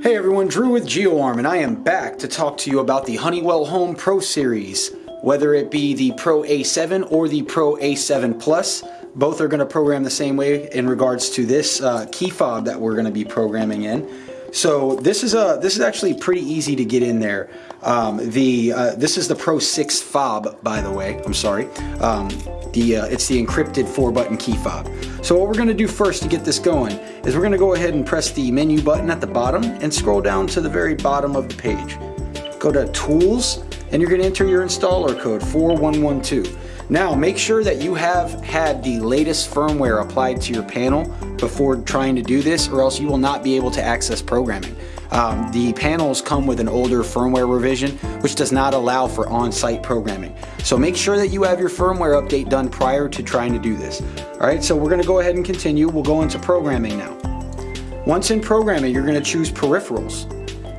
Hey everyone, Drew with GeoArm, and I am back to talk to you about the Honeywell Home Pro Series. Whether it be the Pro A7 or the Pro A7 Plus, both are going to program the same way in regards to this uh, key fob that we're going to be programming in. So this is a this is actually pretty easy to get in there. Um, the uh, this is the Pro 6 fob, by the way. I'm sorry. Um, the uh, it's the encrypted four button key fob. So what we're going to do first to get this going is we're going to go ahead and press the menu button at the bottom and scroll down to the very bottom of the page. Go to Tools and you're going to enter your installer code 4112. Now make sure that you have had the latest firmware applied to your panel before trying to do this or else you will not be able to access programming. Um, the panels come with an older firmware revision which does not allow for on-site programming. So make sure that you have your firmware update done prior to trying to do this. Alright, so we're going to go ahead and continue. We'll go into programming now. Once in programming, you're going to choose peripherals.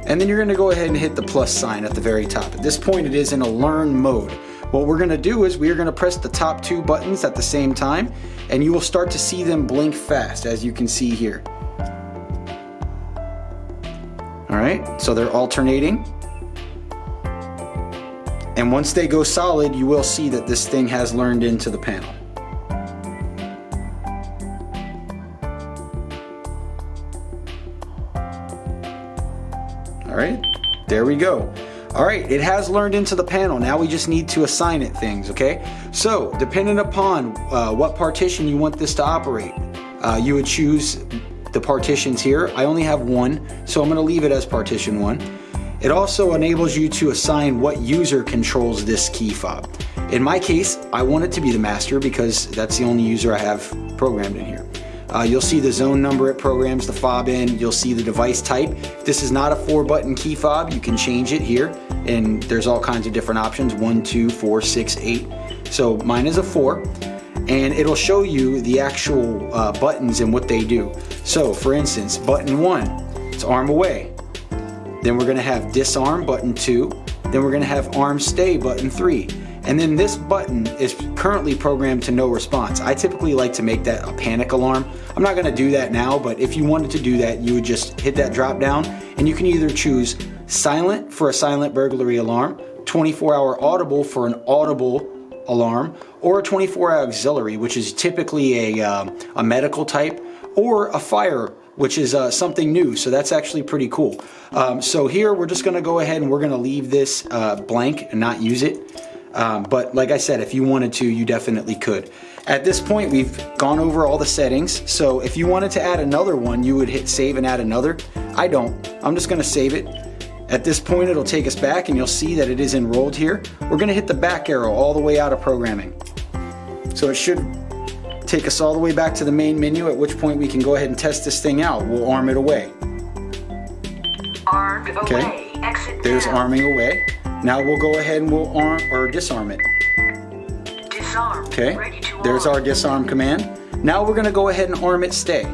And then you're going to go ahead and hit the plus sign at the very top. At this point, it is in a learn mode. What we're going to do is we are going to press the top two buttons at the same time and you will start to see them blink fast as you can see here. Alright, so they're alternating. And once they go solid, you will see that this thing has learned into the panel. All right, there we go. All right, it has learned into the panel. Now we just need to assign it things, okay? So, depending upon uh, what partition you want this to operate, uh, you would choose the partitions here. I only have one, so I'm gonna leave it as partition one. It also enables you to assign what user controls this key fob. In my case, I want it to be the master because that's the only user I have programmed in here. Uh, you'll see the zone number it programs the fob in. You'll see the device type. This is not a four button key fob. You can change it here and there's all kinds of different options. One, two, four, six, eight. So mine is a four and it'll show you the actual uh, buttons and what they do. So for instance, button one, it's arm away. Then we're gonna have disarm button two. Then we're gonna have arm stay button three. And then this button is currently programmed to no response. I typically like to make that a panic alarm. I'm not gonna do that now, but if you wanted to do that, you would just hit that drop down and you can either choose silent for a silent burglary alarm, 24 hour audible for an audible alarm or a 24 hour auxiliary, which is typically a, uh, a medical type, or a fire, which is uh, something new. So that's actually pretty cool. Um, so here we're just gonna go ahead and we're gonna leave this uh, blank and not use it. Um, but like I said, if you wanted to, you definitely could. At this point, we've gone over all the settings. So if you wanted to add another one, you would hit save and add another. I don't. I'm just gonna save it at this point, it'll take us back and you'll see that it is enrolled here. We're gonna hit the back arrow all the way out of programming. So it should take us all the way back to the main menu, at which point we can go ahead and test this thing out. We'll arm it away. Armed okay. away. Exit There's down. arming away. Now we'll go ahead and we'll arm or disarm it. Disarm. Okay. There's arm. our disarm command. Now we're gonna go ahead and arm it stay.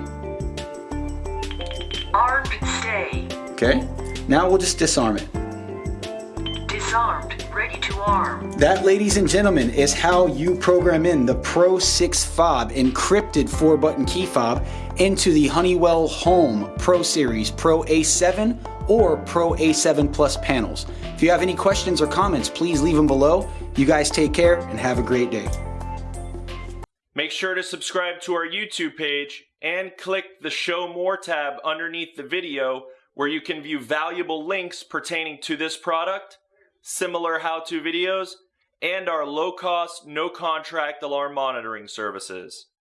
Armed stay. Okay. Now we'll just disarm it. Disarmed. Ready to. That, ladies and gentlemen, is how you program in the Pro 6 fob encrypted 4-button key fob into the Honeywell Home Pro Series Pro A7 or Pro A7 Plus panels. If you have any questions or comments, please leave them below. You guys take care and have a great day. Make sure to subscribe to our YouTube page and click the Show More tab underneath the video where you can view valuable links pertaining to this product, similar how-to videos, and our low-cost, no-contract alarm monitoring services.